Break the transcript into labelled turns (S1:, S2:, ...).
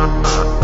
S1: Uh-uh.